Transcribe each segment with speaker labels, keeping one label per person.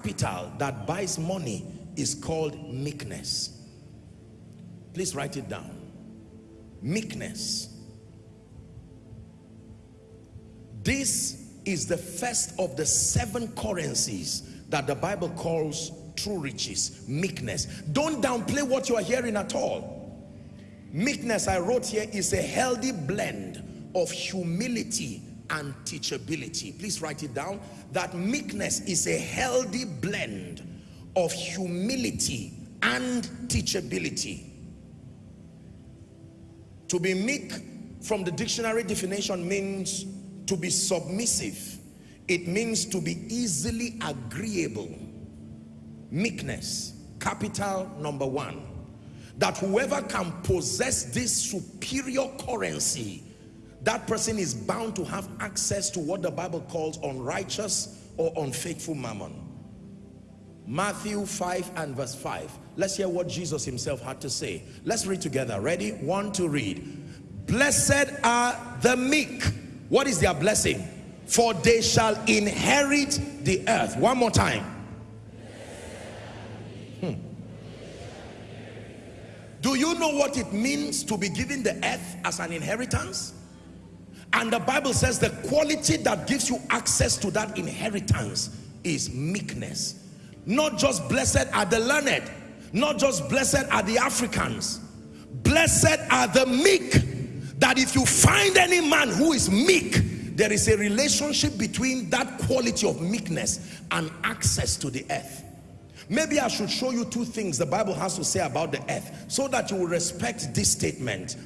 Speaker 1: capital that buys money is called meekness. Please write it down. Meekness. This is the first of the seven currencies that the Bible calls true riches, meekness. Don't downplay what you are hearing at all. Meekness, I wrote here, is a healthy blend of humility and teachability. Please write it down. That meekness is a healthy blend of humility and teachability. To be meek from the dictionary definition means to be submissive. It means to be easily agreeable. Meekness, capital number one. That whoever can possess this superior currency that person is bound to have access to what the Bible calls unrighteous or unfaithful mammon. Matthew 5 and verse 5. Let's hear what Jesus himself had to say. Let's read together. Ready? One to read. Blessed are the meek. What is their blessing? For they shall inherit the earth. One more time. Hmm. Do you know what it means to be given the earth as an inheritance? And the Bible says the quality that gives you access to that inheritance is meekness. Not just blessed are the learned, not just blessed are the Africans. Blessed are the meek. That if you find any man who is meek, there is a relationship between that quality of meekness and access to the earth. Maybe I should show you two things the Bible has to say about the earth so that you will respect this statement.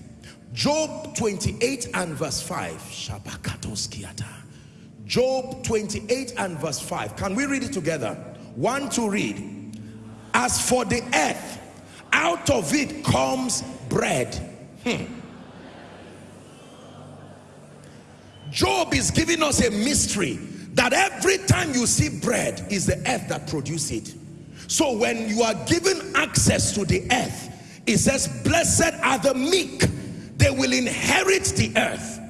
Speaker 1: Job 28 and verse 5. Job 28 and verse 5. Can we read it together? One to read. As for the earth, out of it comes bread. Hmm. Job is giving us a mystery that every time you see bread is the earth that produces it. So when you are given access to the earth, it says, blessed are the meek they will inherit the earth.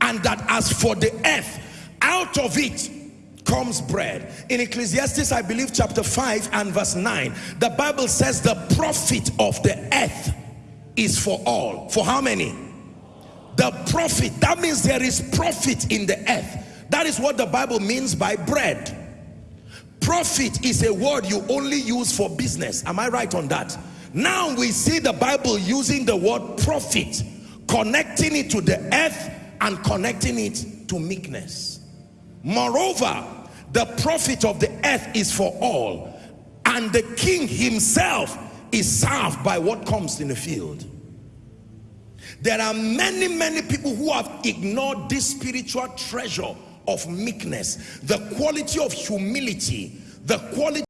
Speaker 1: And that as for the earth out of it comes bread. In ecclesiastes i believe chapter 5 and verse 9 the bible says the profit of the earth is for all. For how many? The profit. That means there is profit in the earth. That is what the bible means by bread. Profit is a word you only use for business. Am i right on that now we see the Bible using the word profit, connecting it to the earth and connecting it to meekness. Moreover, the profit of the earth is for all, and the king himself is served by what comes in the field. There are many, many people who have ignored this spiritual treasure of meekness, the quality of humility, the quality